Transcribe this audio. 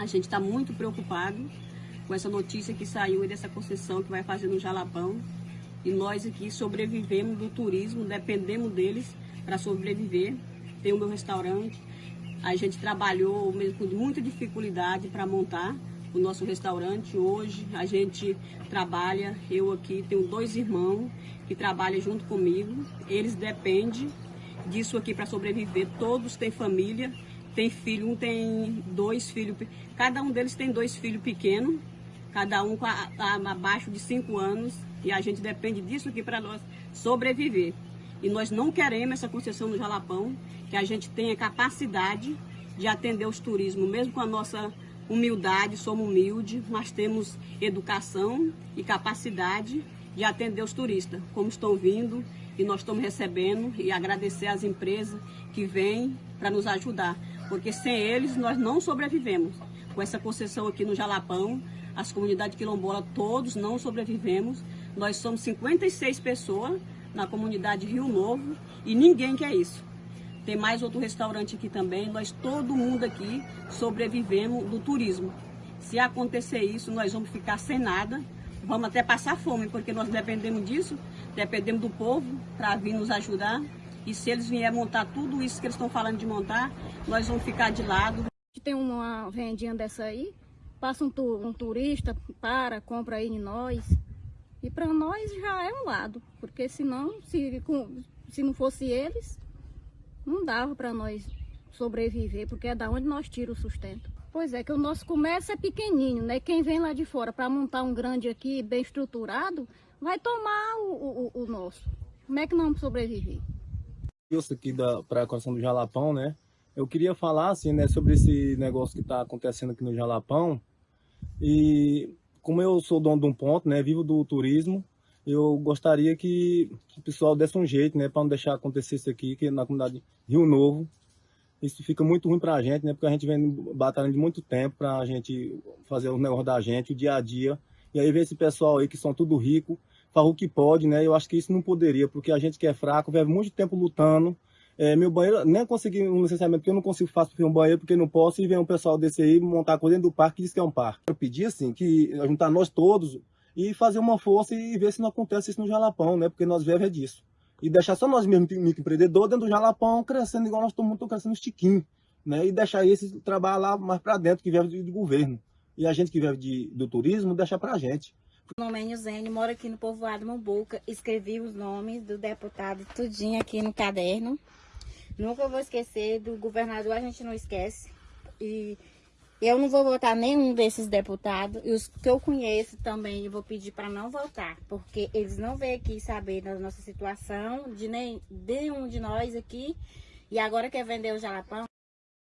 A gente está muito preocupado com essa notícia que saiu dessa concessão que vai fazer no Jalapão. E nós aqui sobrevivemos do turismo, dependemos deles para sobreviver. Tem o meu restaurante. A gente trabalhou mesmo com muita dificuldade para montar o nosso restaurante. Hoje a gente trabalha, eu aqui tenho dois irmãos que trabalham junto comigo. Eles dependem disso aqui para sobreviver. Todos têm família, tem filho, um tem dois filhos, cada um deles tem dois filhos pequenos, cada um a, a, abaixo de cinco anos, e a gente depende disso aqui para nós sobreviver. E nós não queremos essa concessão no Jalapão, que a gente tenha capacidade de atender os turismos, mesmo com a nossa humildade, somos humildes, mas temos educação e capacidade de atender os turistas, como estão vindo e nós estamos recebendo e agradecer às empresas que vêm para nos ajudar, porque sem eles nós não sobrevivemos. Com essa concessão aqui no Jalapão, as comunidades quilombolas todos não sobrevivemos. Nós somos 56 pessoas na comunidade Rio Novo e ninguém quer isso. Tem mais outro restaurante aqui também. Nós, todo mundo aqui, sobrevivemos do turismo. Se acontecer isso, nós vamos ficar sem nada. Vamos até passar fome, porque nós dependemos disso, dependemos do povo para vir nos ajudar. E se eles vierem montar tudo isso que eles estão falando de montar, nós vamos ficar de lado. Tem uma vendinha dessa aí, passa um, tu, um turista, para, compra aí em nós. E para nós já é um lado, porque senão, se, se não fosse eles, não dava para nós sobreviver, porque é da onde nós tiramos o sustento. Pois é, que o nosso comércio é pequenininho, né? Quem vem lá de fora para montar um grande aqui, bem estruturado, vai tomar o, o, o nosso. Como é que não sobreviver? Isso aqui para a Coração do Jalapão, né? Eu queria falar assim, né, sobre esse negócio que está acontecendo aqui no Jalapão. E como eu sou dono de um ponto, né, vivo do turismo, eu gostaria que o pessoal desse um jeito, né, para não deixar acontecer isso aqui, que na comunidade Rio Novo, isso fica muito ruim para a gente, né, porque a gente vem batalhando de muito tempo para a gente fazer o negócio da gente, o dia a dia, e aí vem esse pessoal aí que são tudo rico, faz o que pode, né, eu acho que isso não poderia, porque a gente que é fraco, vive muito tempo lutando, é, meu banheiro, nem consegui um licenciamento, porque eu não consigo fazer um banheiro, porque não posso, e vem um pessoal desse aí montar coisa dentro do parque e diz que é um parque. Eu pedi, assim, que juntar nós todos, e fazer uma força e ver se não acontece isso no Jalapão, né? Porque nós vivemos é disso. E deixar só nós mesmos, microempreendedores, dentro do Jalapão, crescendo igual nós estamos crescendo estiquinho, né? E deixar esse trabalho lá mais para dentro, que vive do governo. E a gente que vive de, do turismo, deixar para a gente. Nome é Nilzene, moro aqui no povoado Mambuca. Escrevi os nomes do deputado tudinho aqui no caderno. Nunca vou esquecer, do governador a gente não esquece. E eu não vou votar nenhum desses deputados. E os que eu conheço também, eu vou pedir para não votar. Porque eles não vêm aqui saber da nossa situação, de nenhum de nós aqui. E agora quer vender o jalapão.